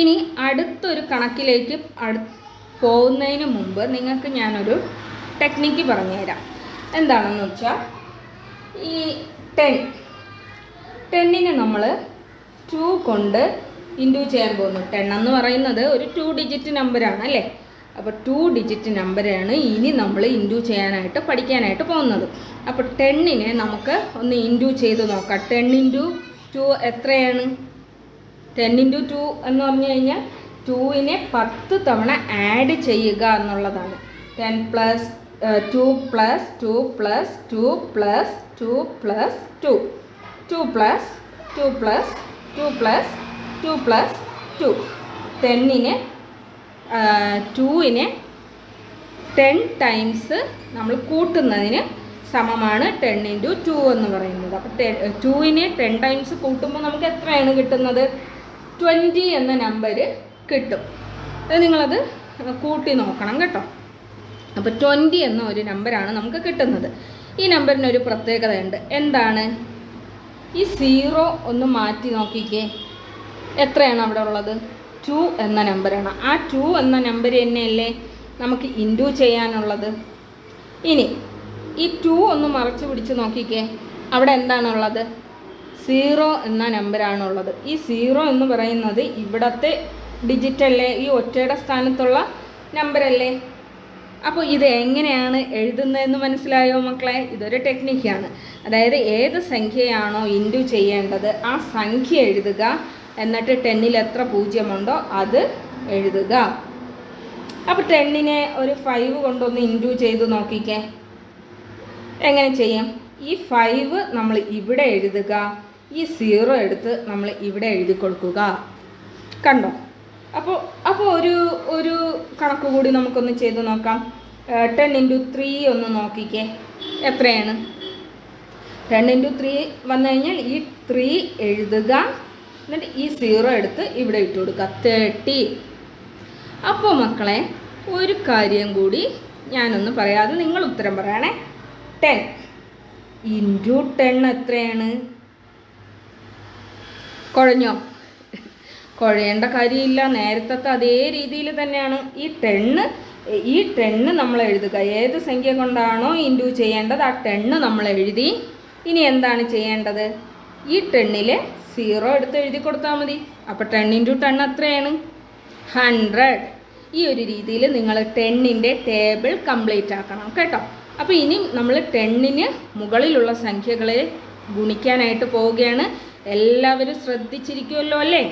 ഇനി അടുത്തൊരു കണക്കിലേക്ക് അടു പോകുന്നതിന് മുമ്പ് നിങ്ങൾക്ക് ഞാനൊരു ടെക്നിക്ക് പറഞ്ഞുതരാം. എന്താണെന്ന് വെച്ചാൽ ഈ ടെൻ ടെന്നിന് നമ്മൾ ടു കൊണ്ട് ഇന്റു ചെയ്യാൻ പോകുന്നു. ടെൻ എന്ന് പറയുന്നത് ഒരു ടു ഡിജിറ്റ് നമ്പറാണ് അല്ലേ? അപ്പോൾ ടു ഡിജിറ്റ് നമ്പറാണ് ഇനി നമ്മൾ ഇന്റു ചെയ്യാനായിട്ട് പഠിക്കാനായിട്ട് പോകുന്നത്. അപ്പോൾ ടെന്നിനെ നമുക്ക് ഒന്ന് ഇന്റു ചെയ്ത് നോക്കാം. ടെൻ ഇന്റു ടു എത്രയാണ്? ടെൻ ഇന്റു ടു എന്ന് പറഞ്ഞു കഴിഞ്ഞാൽ ടൂവിനെ പത്ത് തവണ ആഡ് ചെയ്യുക എന്നുള്ളതാണ്. Ten plus two plus two plus two plus two plus two two plus two plus two plus two plus two ടെന്നിനെ ടൂവിനെ ടെൻ ടൈംസ് നമ്മൾ കൂട്ടുന്നതിന് സമമാണ് ടെൻ ഇന്റു ടു എന്ന് പറയുന്നത്. അപ്പോൾ ടെൻ ടൂവിനെ ടെൻ ടൈംസ് കൂട്ടുമ്പോൾ നമുക്ക് എത്രയാണ് കിട്ടുന്നത്? ട്വന്റി എന്ന നമ്പർ കിട്ടും. അത് നിങ്ങളത് കൂട്ടി നോക്കണം കേട്ടോ. അപ്പോൾ ട്വന്റി എന്ന ഒരു നമ്പറാണ് നമുക്ക് കിട്ടുന്നത്. ഈ നമ്പറിനൊരു പ്രത്യേകതയുണ്ട്. എന്താണ്? ഈ സീറോ ഒന്ന് മാറ്റി നോക്കിക്കേ. എത്രയാണ് അവിടെ ഉള്ളത്? ടു എന്ന നമ്പറാണ് ആ ടു എന്ന നമ്പർ തന്നെയല്ലേ നമുക്ക് ഇന്റു ചെയ്യാനുള്ളത്? ഇനി ഈ ടു ഒന്ന് മറച്ചു പിടിച്ച് നോക്കിക്കേ. അവിടെ എന്താണുള്ളത് സീറോ എന്ന നമ്പറാണുള്ളത് ഈ സീറോ എന്ന് പറയുന്നത് ഇവിടത്തെ ഡിജിറ്റല്ലേ? ഈ ഒറ്റയുടെ സ്ഥാനത്തുള്ള നമ്പറല്ലേ അപ്പോൾ ഇത് എങ്ങനെയാണ് എഴുതുന്നതെന്ന് മനസ്സിലായോ മക്കളെ? ഇതൊരു ടെക്നിക്കാണ്. അതായത് ഏത് സംഖ്യയാണോ ഇന്റു ചെയ്യേണ്ടത് ആ സംഖ്യ എഴുതുക. എന്നിട്ട് ടെന്നിൽ എത്ര പൂജ്യമുണ്ടോ അത് എഴുതുക. അപ്പോൾ ടെന്നിനെ ഒരു ഫൈവ് കൊണ്ടൊന്ന് ഇന്റു ചെയ്ത് നോക്കിക്കേ. എങ്ങനെ ചെയ്യും? ഈ ഫൈവ് നമ്മൾ ഇവിടെ എഴുതുക. ഈ സീറോ എടുത്ത് നമ്മൾ ഇവിടെ എഴുതി കൊടുക്കുക. കണ്ടോ? അപ്പോൾ അപ്പോൾ ഒരു ഒരു കണക്ക് കൂടി നമുക്കൊന്ന് ചെയ്ത് നോക്കാം. ടെൻ ഇന്റു ത്രീ ഒന്ന് നോക്കിക്കേ. എത്രയാണ്? ടെൻ ഇന്റു ത്രീ വന്നു കഴിഞ്ഞാൽ ഈ ത്രീ എഴുതുക. എന്നിട്ട് ഈ സീറോ എടുത്ത് ഇവിടെ ഇട്ട് കൊടുക്കുക. തേർട്ടി അപ്പോൾ മക്കളെ ഒരു കാര്യം കൂടി ഞാനൊന്ന് പറയാതെ നിങ്ങൾ ഉത്തരം പറയണേ. ടെൻ ഇന്റു ടെൻ എത്രയാണ്? കുഴഞ്ഞോ? കുഴയേണ്ട കാര്യമില്ല. നേരത്തെ അതേ രീതിയിൽ തന്നെയാണ് ഈ ടെണ്ണ് ഈ ടെണ്ണ് നമ്മൾ എഴുതുക. ഏത് സംഖ്യ കൊണ്ടാണോ ഇന്റു ചെയ്യേണ്ടത് ആ ടെണ്ണ് നമ്മൾ എഴുതി. ഇനി എന്താണ് ചെയ്യേണ്ടത്? ഈ ടെണ്ണിൽ സീറോ എടുത്ത് എഴുതി കൊടുത്താൽ മതി. അപ്പോൾ ടെൺ ഇന്റു ടെൺ എത്രയാണ് ഹൺഡ്രഡ്. ഈ ഒരു രീതിയിൽ നിങ്ങൾ ടെണ്ണിന്റെ ടേബിൾ കംപ്ലീറ്റ് ആക്കണം കേട്ടോ. അപ്പോൾ ഇനി നമ്മൾ ടെണ്ണിന് മുകളിലുള്ള സംഖ്യകളെ ഗുണിക്കാനായിട്ട് പോവുകയാണ്. എല്ലാവരും ശ്രദ്ധിച്ചിരിക്കുമല്ലോ അല്ലേ?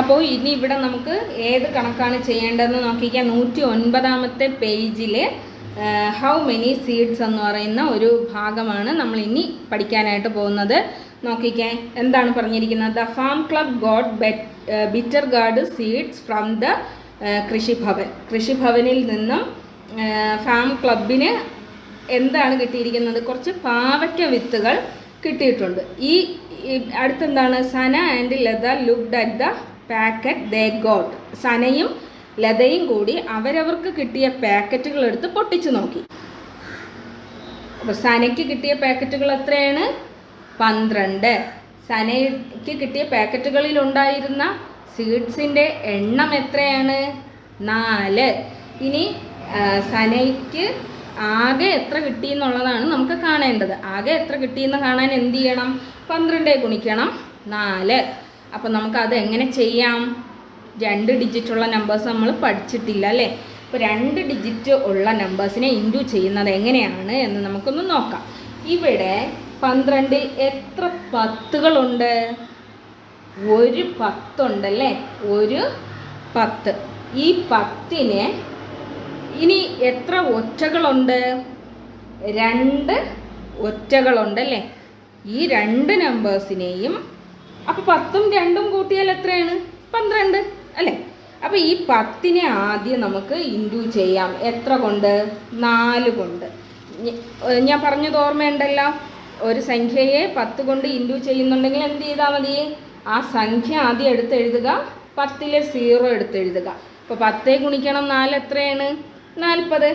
അപ്പോൾ ഇനി ഇവിടെ നമുക്ക് ഏത് കണക്കാണ് ചെയ്യേണ്ടതെന്ന് നോക്കിക്കാം. നൂറ്റി ഒൻപതാമത്തെ പേജിൽ ഹൗ മെനി സീഡ്സ് എന്ന് പറയുന്ന ഒരു ഭാഗമാണ് നമ്മൾ ഇനി പഠിക്കാനായിട്ട് പോകുന്നത്. നോക്കിക്കേ എന്താണ് പറഞ്ഞിരിക്കുന്നത്? The farm club got bitter gourd seeds from the Krishibhavan. കൃഷിഭവനിൽ നിന്നും ഫാം ക്ലബിന് എന്താണ് കിട്ടിയിരിക്കുന്നത്? കുറച്ച് പാവയ്ക്ക വിത്തുകൾ കിട്ടിയിട്ടുണ്ട്. ഈ അടുത്തെന്താണ്? Sana and Latha looked at the packet they got സനയും ലതയും കൂടി അവരവർക്ക് കിട്ടിയ പാക്കറ്റുകൾ എടുത്ത് പൊട്ടിച്ചു നോക്കി. അപ്പോൾ സനയ്ക്ക് കിട്ടിയ പാക്കറ്റുകൾ എത്രയാണ്? പന്ത്രണ്ട്. സനയ്ക്ക് കിട്ടിയ പാക്കറ്റുകളിൽ ഉണ്ടായിരുന്ന സീഡ്സിന്റെ എണ്ണം എത്രയാണ്? നാല്. ഇനി സനയ്ക്ക് ആകെ എത്ര കിട്ടി എന്നുള്ളതാണ് നമുക്ക് കാണേണ്ടത്. ആകെ എത്ര കിട്ടിയെന്ന് കാണാൻ എന്ത് ചെയ്യണം? പന്ത്രണ്ടേ ഗുണിക്കണം. നാല്. അപ്പം അത് എങ്ങനെ ചെയ്യാം? രണ്ട് ഡിജിറ്റ് ഉള്ള നമ്പേഴ്സ് നമ്മൾ പഠിച്ചിട്ടില്ല അല്ലേ? അപ്പോൾ രണ്ട് ഡിജിറ്റ് ഉള്ള നമ്പേഴ്സിനെ ഇന്റു ചെയ്യുന്നത് എങ്ങനെയാണ് എന്ന് നമുക്കൊന്ന് നോക്കാം. ഇവിടെ പന്ത്രണ്ട് എത്ര പത്തുകളുണ്ട്? ഒരു പത്തുണ്ടല്ലേ ഒരു പത്ത്. ഈ പത്തിനെ ഇനി എത്ര ഒറ്റകളുണ്ട്? രണ്ട് ഒറ്റകളുണ്ട് അല്ലേ? ഈ രണ്ട് നമ്പേഴ്സിനെയും അപ്പോൾ പത്തും രണ്ടും കൂട്ടിയാൽ എത്രയാണ്? പന്ത്രണ്ട് അല്ലേ? അപ്പോൾ ഈ പത്തിനെ ആദ്യം നമുക്ക് ഇന്റു ചെയ്യാം. എത്ര കൊണ്ട്? നാല് കൊണ്ട്. ഞാൻ പറഞ്ഞത് ഓർമ്മയുണ്ടല്ലോ? ഒരു സംഖ്യയെ പത്ത് കൊണ്ട് ഇന്റു ചെയ്യുന്നുണ്ടെങ്കിൽ എന്ത് ചെയ്താൽ മതി? ആ സംഖ്യ ആദ്യം എടുത്തെഴുതുക. പത്തിലെ സീറോ എടുത്തെഴുതുക. അപ്പോൾ പത്തേ ഗുണിക്കണം നാല് എത്രയാണ്? നാൽപ്പത്.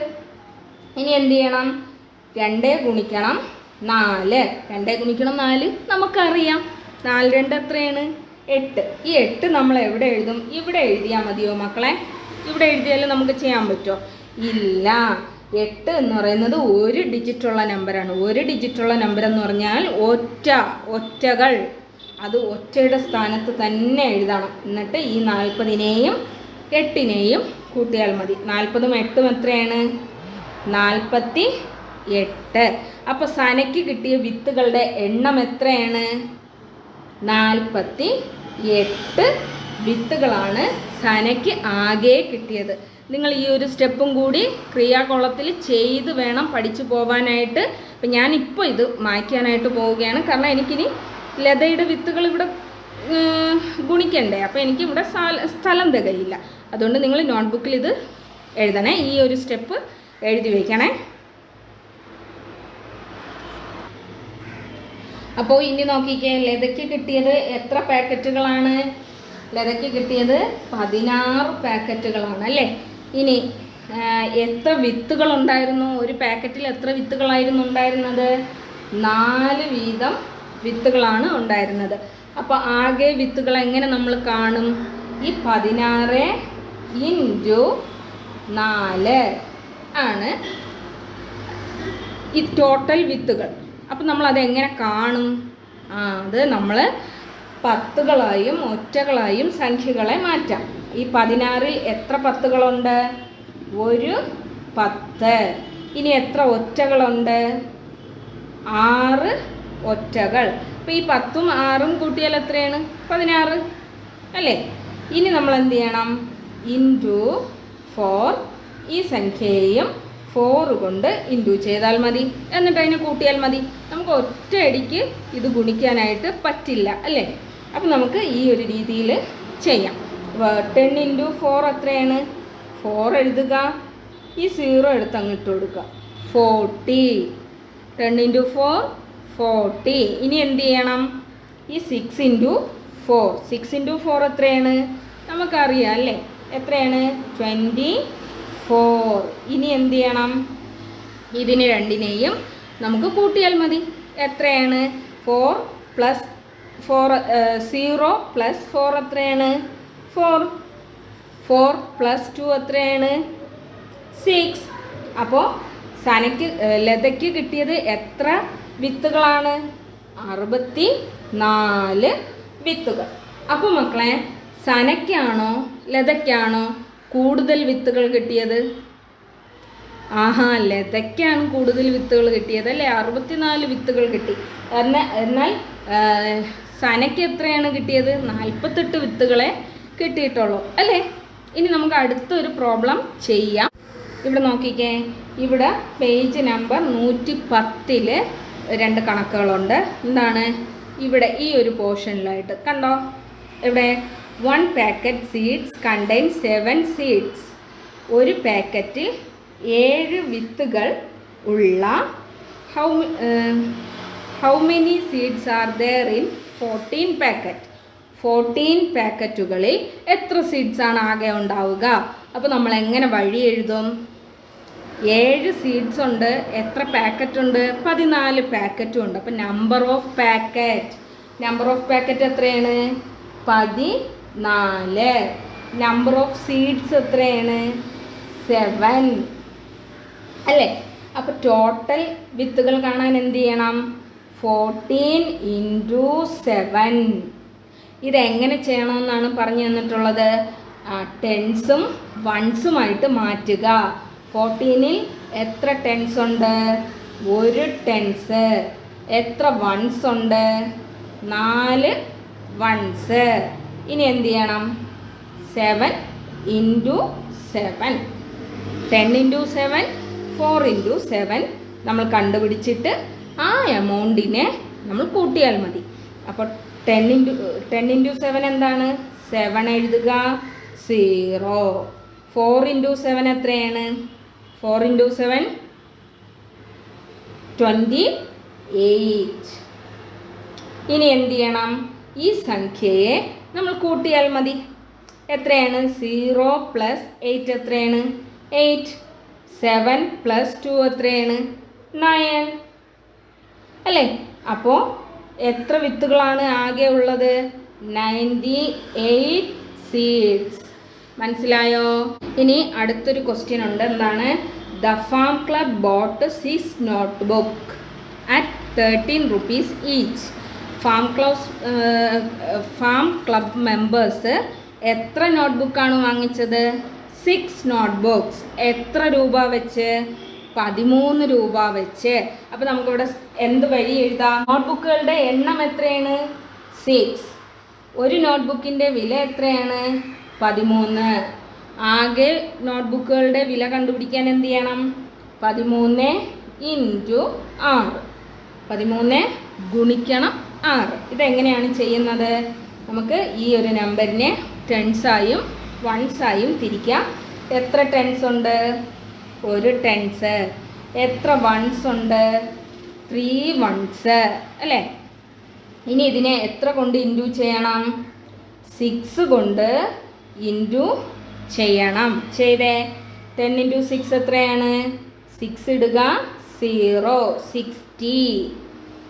ഇനി എന്ത് ചെയ്യണം? രണ്ട് ഗുണിക്കണം നാല്. രണ്ട് ഗുണിക്കണം നാല് നമുക്കറിയാം. നാല് രണ്ട് എത്രയാണ്? എട്ട്. ഈ എട്ട് നമ്മൾ എവിടെ എഴുതും? ഇവിടെ എഴുതിയാൽ മതിയോ മക്കളെ? ഇവിടെ എഴുതിയാലും നമുക്ക് ചെയ്യാൻ പറ്റുമോ ഇല്ല. എട്ട് എന്ന് പറയുന്നത് ഒരു ഡിജിറ്റുള്ള നമ്പറാണ് ഒരു ഡിജിറ്റുള്ള നമ്പർ എന്ന് പറഞ്ഞാൽ ഒറ്റ ഒറ്റകൾ. അത് ഒറ്റയുടെ സ്ഥാനത്ത് തന്നെ എഴുതണം. എന്നിട്ട് ഈ നാൽപ്പതിനെയും എട്ടിനെയും കൂട്ടിയാൽ മതി. നാൽപ്പതും എട്ടും എത്രയാണ്? നാൽപ്പത്തി എട്ട്. അപ്പോൾ സനയ്ക്ക് കിട്ടിയ വിത്തുകളുടെ എണ്ണം എത്രയാണ്? നാൽപ്പത്തി എട്ട് വിത്തുകളാണ് സനയ്ക്ക് ആകെ കിട്ടിയത്. നിങ്ങൾ ഈ ഒരു സ്റ്റെപ്പും കൂടി ക്രിയാകോളത്തിൽ ചെയ്ത് വേണം പഠിച്ചു പോവാനായിട്ട്. അപ്പം ഞാനിപ്പോൾ ഇത് മായ്ക്കാനായിട്ട് പോവുകയാണ്. കാരണം എനിക്കിനി ലതയുടെ വിത്തുകൾ ഇവിടെ ഗുണിക്കണ്ടേ? അപ്പോൾ എനിക്കിവിടെ സ്ഥലം തികയില്ല. അതുകൊണ്ട് നിങ്ങൾ നോട്ട്ബുക്കിൽ ഇത് എഴുതണേ. ഈ ഒരു സ്റ്റെപ്പ് എഴുതി വയ്ക്കണേ അപ്പോൾ ഇനി നോക്കിക്കേ ലതയ്ക്ക് കിട്ടിയത് എത്ര പാക്കറ്റുകളാണ്? ലതയ്ക്ക് കിട്ടിയത് പതിനാറ് പാക്കറ്റുകളാണ് അല്ലേ? ഇനി എത്ര വിത്തുകൾ ഉണ്ടായിരുന്നു ഒരു പാക്കറ്റിൽ എത്ര വിത്തുകളായിരുന്നു ഉണ്ടായിരുന്നത്? നാല് വീതം വിത്തുകളാണ് ഉണ്ടായിരുന്നത്. അപ്പോൾ ആകെ വിത്തുകൾ എങ്ങനെ നമ്മൾ കാണും? ഈ പതിനാറ് ഇന്റു നാല് ആണ് ഈ ടോട്ടൽ വിത്തുകൾ. അപ്പം നമ്മൾ അതെങ്ങനെ കാണും? ആ അത് നമ്മൾ പത്തുകളായും ഒറ്റകളായും സംഖ്യകളെ മാറ്റാം. ഈ പതിനാറിൽ എത്ര പത്തുകളുണ്ട്? ഒരു പത്ത്. ഇനി എത്ര ഒറ്റകളുണ്ട്? ആറ് ഒറ്റകൾ. അപ്പോൾ ഈ പത്തും ആറും കൂട്ടിയാൽ എത്രയാണ്? പതിനാറ്. അല്ലേ? ഇനി നമ്മൾ എന്ത് ചെയ്യണം? ഇന്റു ഫോർ ഈ സംഖ്യയെയും ഫോർ കൊണ്ട് ഇന്റു ചെയ്താൽ മതി. എന്നിട്ട് അതിനെ കൂട്ടിയാൽ മതി. നമുക്ക് ഒറ്റയടിക്ക് ഇത് ഗുണിക്കാനായിട്ട് പറ്റില്ല അല്ലേ? അപ്പം നമുക്ക് ഈ ഒരു രീതിയിൽ ചെയ്യാം. ടെൻ ഇന്റു ഫോർ എത്രയാണ്? ഫോർ എഴുതുക. ഈ സീറോ എടുത്ത് അങ്ങോട്ട് കൊടുക്കുക. Forty ten into four forty ഇനി എന്ത് ചെയ്യണം? ഈ six into four six into four എത്രയാണ്? നമുക്കറിയാം അല്ലേ? എത്രയാണ്? ട്വന്റി ഫോർ ഇനി എന്ത് ചെയ്യണം? ഇതിന് രണ്ടിനെയും നമുക്ക് കൂട്ടിയാൽ മതി. എത്രയാണ്? Four plus four zero plus four എത്രയാണ്? ഫോർ ഫോർ പ്ലസ് ടു എത്രയാണ്? സിക്സ് അപ്പോൾ സനയ്ക്ക് ലതയ്ക്ക് കിട്ടിയത് എത്ര വിത്തുകളാണ്? അറുപത്തി നാല് വിത്തുകൾ. അപ്പോൾ മക്കളെ സനയ്ക്കാണോ ലതയ്ക്കാണോ കൂടുതൽ വിത്തുകൾ കിട്ടിയത്? ആഹാ ലതയ്ക്കാണ് കൂടുതൽ വിത്തുകൾ കിട്ടിയത് അല്ലേ? അറുപത്തിനാല് വിത്തുകൾ കിട്ടി. എന്നാൽ എന്നാൽ സനയ്ക്ക് എത്രയാണ് കിട്ടിയത്? നാൽപ്പത്തെട്ട് വിത്തുകളെ കിട്ടിയിട്ടുള്ളൂ അല്ലേ? ഇനി നമുക്ക് അടുത്തൊരു പ്രോബ്ലം ചെയ്യാം. ഇവിടെ നോക്കിക്കേ. ഇവിടെ പേജ് നമ്പർ നൂറ്റി പത്തിൽ രണ്ട് കണക്കുകളുണ്ട്. എന്താണ്? ഇവിടെ ഈ ഒരു പോർഷനിലായിട്ട്. കണ്ടോ? ഇവിടെ one packet seeds contain seven seeds ഒരു പാക്കറ്റിൽ ഏഴ് വിത്തുകൾ ഉള്ള how how many seeds are there in fourteen packet fourteen പാക്കറ്റുകളിൽ എത്ര സീഡ്സ് ആണ് ആകെ ഉണ്ടാവുക? അപ്പോൾ നമ്മൾ എങ്ങനെ വഴി എഴുതും? ഏഴ് സീഡ്സ് ഉണ്ട് എത്ര പാക്കറ്റ് ഉണ്ട്? പതിനാല് പാക്കറ്റും ഉണ്ട്. അപ്പം number of packet number of packet എത്രയാണ്? പതിനാല് നമ്പർ ഓഫ് സീഡ്സ് എത്രയാണ്? സെവൻ അല്ലേ? അപ്പോൾ ടോട്ടൽ വിത്തുകൾ കാണാൻ എന്ത് ചെയ്യണം? ഫോർട്ടീൻ ഇന്റു സെവൻ ഇതെങ്ങനെ ചെയ്യണമെന്നാണ് പറഞ്ഞു തന്നിട്ടുള്ളത്? ടെൻസും വൺസുമായിട്ട് മാറ്റുക. ഫോർട്ടീനിൽ എത്ര ടെൻസ് ഉണ്ട്? ഒരു ടെൻസ് എത്ര വൺസ് ഉണ്ട്? നാല് വൺസ് ഇനി എന്ത് ചെയ്യണം? Seven into seven ten into seven four into seven നമ്മൾ കണ്ടുപിടിച്ചിട്ട് ആ എമൗണ്ടിനെ നമ്മൾ കൂട്ടിയാൽ മതി. അപ്പോൾ ten into ten into seven എന്താണ്? സെവൻ എഴുതുക. സീറോ ഫോർ ഇന്റു സെവൻ എത്രയാണ്? Four into seven twenty eight ഇനി എന്ത് ചെയ്യണം? ഈ സംഖ്യയെ നമ്മൾ കൂട്ടിയാൽ മതി. എത്രയാണ്? സീറോ പ്ലസ് എയ്റ്റ് എത്രയാണ്? എയ്റ്റ് സെവൻ പ്ലസ് ടു എത്രയാണ്? നയൻ അല്ലേ? അപ്പോൾ എത്ര വിത്തുകളാണ് ആകെ ഉള്ളത്? നയന്റി എയ്റ്റ് സീഡ്സ് മനസ്സിലായോ? ഇനി അടുത്തൊരു ക്വസ്റ്റ്യൻ ഉണ്ട്. എന്താണ്? The farm club bought six notebook at thirteen rupees each farm clubs farm club members എത്ര നോട്ട്ബുക്കാണ് വാങ്ങിച്ചത്? സിക്സ് നോട്ട് ബുക്സ് എത്ര രൂപ വെച്ച്? പതിമൂന്ന് രൂപ വെച്ച്. അപ്പോൾ നമുക്കിവിടെ എന്ത് വഴി എഴുതാം? നോട്ട്ബുക്കുകളുടെ എണ്ണം എത്രയാണ്? സിക്സ് ഒരു നോട്ട്ബുക്കിന്റെ വില എത്രയാണ്? പതിമൂന്ന്. ആകെ നോട്ട്ബുക്കുകളുടെ വില കണ്ടുപിടിക്കാൻ എന്ത് ചെയ്യണം? പതിമൂന്ന് ഇന്റു ആറ്. പതിമൂന്ന് ഗുണിക്കണം ആറ് ഇതെങ്ങനെയാണ് ചെയ്യുന്നത്? നമുക്ക് ഈ ഒരു നമ്പറിനെ ടെൻസായും വൺസായും തിരിക്കാം. എത്ര ടെൻസ് ഉണ്ട്? ഒരു ടെൻസ് എത്ര വൺസ് ഉണ്ട്? ത്രീ വൺസ് അല്ലേ? ഇനി ഇതിനെ എത്ര കൊണ്ട് ഇന്റു ചെയ്യണം? സിക്സ് കൊണ്ട് ഇന്റു ചെയ്യണം. ചെയ്തേ. ടെൻ ഇന്റു സിക്സ് എത്രയാണ്? സിക്സ് ഇടുക സീറോ സിക്സ്റ്റി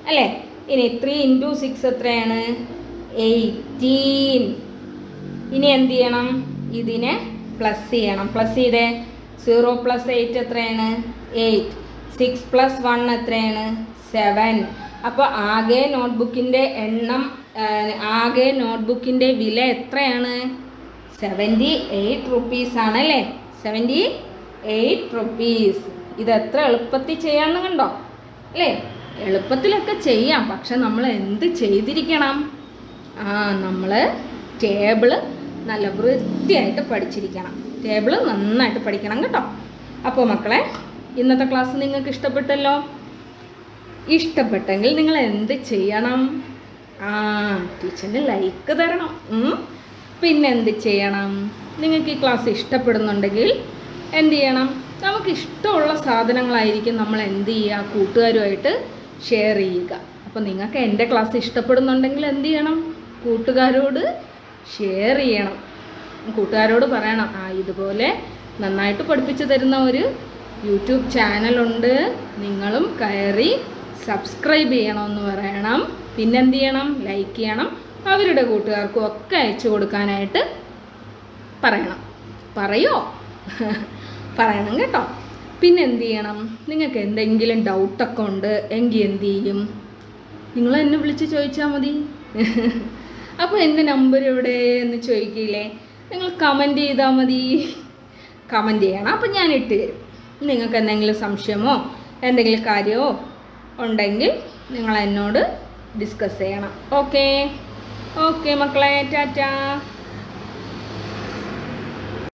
അല്ലേ? ഇനി ത്രീ ഇന്റു സിക്സ് എത്രയാണ്? എയ്റ്റീൻ ഇനി എന്ത് ചെയ്യണം? ഇതിനെ പ്ലസ് ചെയ്യണം. പ്ലസ് ചെയ്തേ സീറോ പ്ലസ് എയ്റ്റ് എത്രയാണ്? എയ്റ്റ് സിക്സ് പ്ലസ് വൺ എത്രയാണ്? സെവൻ അപ്പോൾ ആകെ നോട്ട്ബുക്കിന്റെ എണ്ണം ആകെ നോട്ട്ബുക്കിന്റെ വില എത്രയാണ്? സെവന്റി എയ്റ്റ് റുപ്പീസ് ആണല്ലേ സെവന്റി എയ്റ്റ് റുപ്പീസ് ഇത് എത്ര എളുപ്പത്തിൽ ചെയ്യാമെന്ന് കണ്ടോ? അല്ലേ? എളുപ്പത്തിലൊക്കെ ചെയ്യാം. പക്ഷെ നമ്മൾ എന്ത് ചെയ്തിരിക്കണം? ആ നമ്മൾ ടേബിൾ നല്ല വൃത്തിയായിട്ട് പഠിച്ചിരിക്കണം. ടേബിൾ നന്നായിട്ട് പഠിക്കണം കേട്ടോ. അപ്പോൾ മക്കളെ ഇന്നത്തെ ക്ലാസ് നിങ്ങൾക്ക് ഇഷ്ടപ്പെട്ടല്ലോ? ഇഷ്ടപ്പെട്ടെങ്കിൽ നിങ്ങൾ എന്ത് ചെയ്യണം? ആ ടീച്ചറിന് ലൈക്ക് തരണം. പിന്നെ എന്ത് ചെയ്യണം? നിങ്ങൾക്ക് ഈ ക്ലാസ് ഇഷ്ടപ്പെടുന്നുണ്ടെങ്കിൽ എന്ത് ചെയ്യണം? നമുക്ക് ഇഷ്ടമുള്ള സാധനങ്ങളായിരിക്കും നമ്മൾ എന്ത് ചെയ്യുക? കൂട്ടുകാരുമായിട്ട് ഷെയർ ചെയ്യുക. അപ്പോൾ നിങ്ങൾക്ക് എന്റെ ക്ലാസ് ഇഷ്ടപ്പെടുന്നുണ്ടെങ്കിൽ എന്ത് ചെയ്യണം? കൂട്ടുകാരോട് ഷെയർ ചെയ്യണം. കൂട്ടുകാരോട് പറയണം ആ ഇതുപോലെ നന്നായിട്ട് പഠിപ്പിച്ചു തരുന്ന ഒരു യൂട്യൂബ് ചാനലുണ്ട് നിങ്ങളും കയറി സബ്സ്ക്രൈബ് ചെയ്യണമെന്ന് പറയണം. പിന്നെന്ത് ചെയ്യണം? ലൈക്ക് ചെയ്യണം. അവരുടെ കൂട്ടുകാർക്കും ഒക്കെ അയച്ചു കൊടുക്കാനായിട്ട് പറയണം. പറയോ? പറയണം കേട്ടോ. പിന്നെ എന്ത് ചെയ്യണം നിങ്ങൾക്ക് എന്തെങ്കിലും ഡൗട്ടൊക്കെ ഉണ്ട് എങ്കിൽ എന്ത് ചെയ്യും നിങ്ങൾ എന്നെ വിളിച്ച് ചോദിച്ചാൽ മതി. അപ്പോൾ എന്റെ നമ്പർ എവിടെ എന്ന് ചോദിക്കില്ലേ? നിങ്ങൾ കമന്റ് ചെയ്താൽ മതി. കമന്റ് ചെയ്യണം. അപ്പം ഞാൻ ഇട്ട് തരും. നിങ്ങൾക്ക് എന്തെങ്കിലും സംശയമോ എന്തെങ്കിലും കാര്യമോ ഉണ്ടെങ്കിൽ നിങ്ങൾ എന്നോട് ഡിസ്കസ് ചെയ്യണം. ഓക്കേ ഓക്കെ മക്കളെ ടാറ്റാ.